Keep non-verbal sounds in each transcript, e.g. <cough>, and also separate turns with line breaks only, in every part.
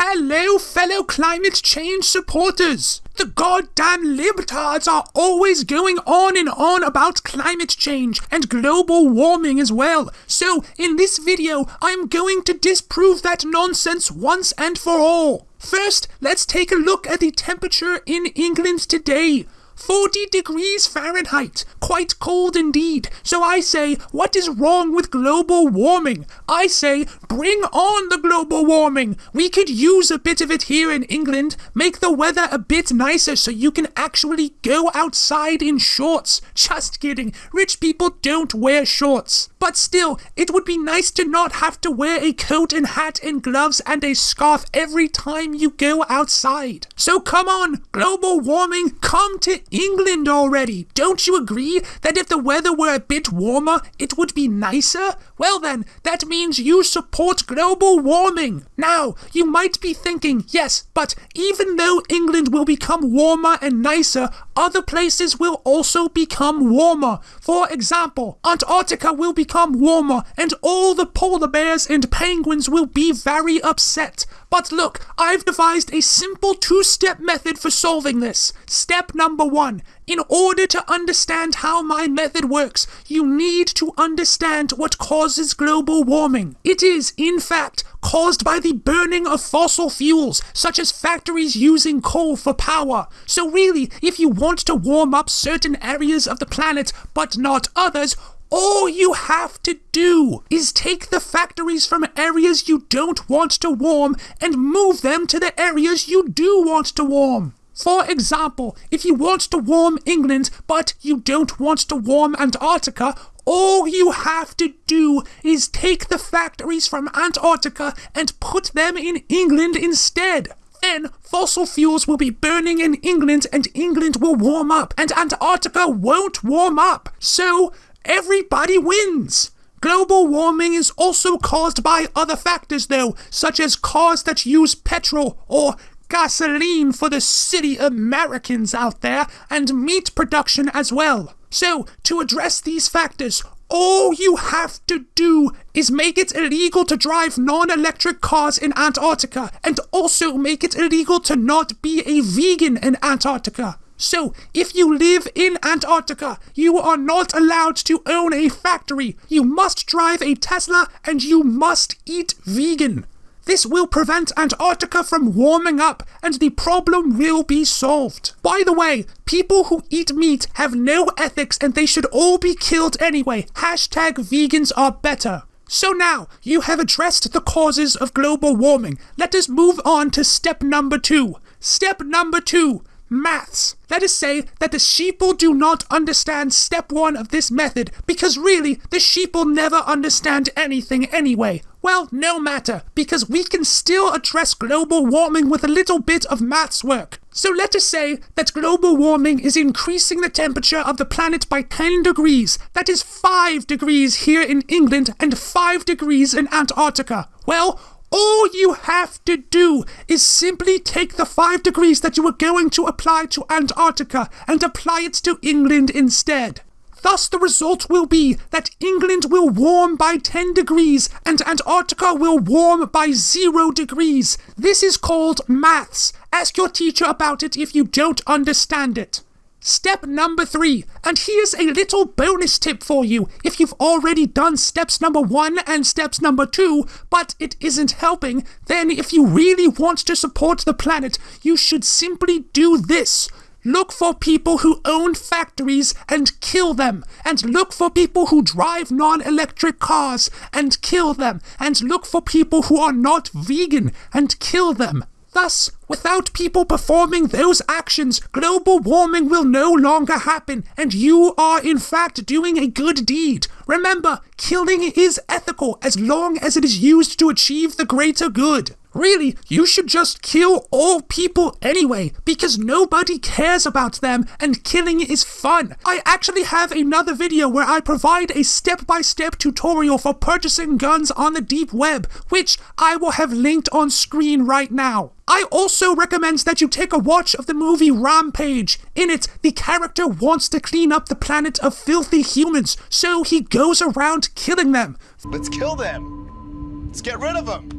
Hello, fellow climate change supporters! The goddamn libtards are always going on and on about climate change and global warming as well. So, in this video, I'm going to disprove that nonsense once and for all. First, let's take a look at the temperature in England today. 40 degrees Fahrenheit. Quite cold indeed. So I say, what is wrong with global warming? I say, bring on the global warming. We could use a bit of it here in England. Make the weather a bit nicer so you can actually go outside in shorts. <laughs> Just kidding. Rich people don't wear shorts. But still, it would be nice to not have to wear a coat and hat and gloves and a scarf every time you go outside. So come on, global warming, come to England already. Don't you agree that if the weather were a bit warmer, it would be nicer? Well then, that means you support global warming. Now, you might be thinking, yes, but even though England will become warmer and nicer, other places will also become warmer. For example, Antarctica will become warmer and all the polar bears and penguins will be very upset. But look, I've devised a simple two-step method for solving this. Step number one. In order to understand how my method works, you need to understand what causes global warming. It is, in fact, caused by the burning of fossil fuels, such as factories using coal for power. So really, if you want to warm up certain areas of the planet, but not others, all you have to do is take the factories from areas you don't want to warm and move them to the areas you do want to warm. For example, if you want to warm England but you don't want to warm Antarctica, all you have to do is take the factories from Antarctica and put them in England instead. Then fossil fuels will be burning in England and England will warm up and Antarctica won't warm up. So everybody wins. Global warming is also caused by other factors, though, such as cars that use petrol or gasoline for the city Americans out there, and meat production as well. So, to address these factors, all you have to do is make it illegal to drive non electric cars in Antarctica, and also make it illegal to not be a vegan in Antarctica. So, if you live in Antarctica, you are not allowed to own a factory. You must drive a Tesla and you must eat vegan. This will prevent Antarctica from warming up and the problem will be solved. By the way, people who eat meat have no ethics and they should all be killed anyway. Hashtag vegans are better. So now, you have addressed the causes of global warming. Let us move on to step number two. Step number two maths. Let us say that the sheeple do not understand step one of this method, because really, the sheeple never understand anything anyway. Well, no matter, because we can still address global warming with a little bit of maths work. So let us say that global warming is increasing the temperature of the planet by 10 degrees. That is 5 degrees here in England and 5 degrees in Antarctica. Well, all you have to do is simply take the 5 degrees that you were going to apply to Antarctica and apply it to England instead. Thus, the result will be that England will warm by 10 degrees and Antarctica will warm by 0 degrees. This is called maths. Ask your teacher about it if you don't understand it. Step number three, and here's a little bonus tip for you if you've already done steps number one and steps number two, but it isn't helping, then if you really want to support the planet, you should simply do this. Look for people who own factories and kill them, and look for people who drive non electric cars and kill them, and look for people who are not vegan and kill them. Thus, without people performing those actions, global warming will no longer happen, and you are in fact doing a good deed. Remember, killing is ethical as long as it is used to achieve the greater good. Really, you should just kill all people anyway, because nobody cares about them and killing is fun. I actually have another video where I provide a step-by-step tutorial for purchasing guns on the deep web, which I will have linked on screen right now. I also recommend that you take a watch of the movie Rampage. In it, the character wants to clean up the planet of filthy humans, so he goes around killing them.
Let's kill them. Let's get rid of them.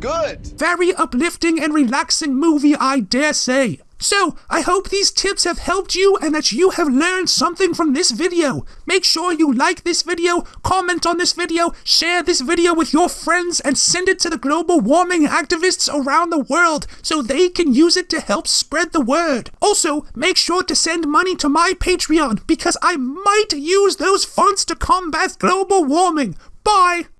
Good.
Very uplifting and relaxing movie, I dare say. So, I hope these tips have helped you and that you have learned something from this video. Make sure you like this video, comment on this video, share this video with your friends, and send it to the global warming activists around the world so they can use it to help spread the word. Also, make sure to send money to my Patreon because I might use those funds to combat global warming. Bye!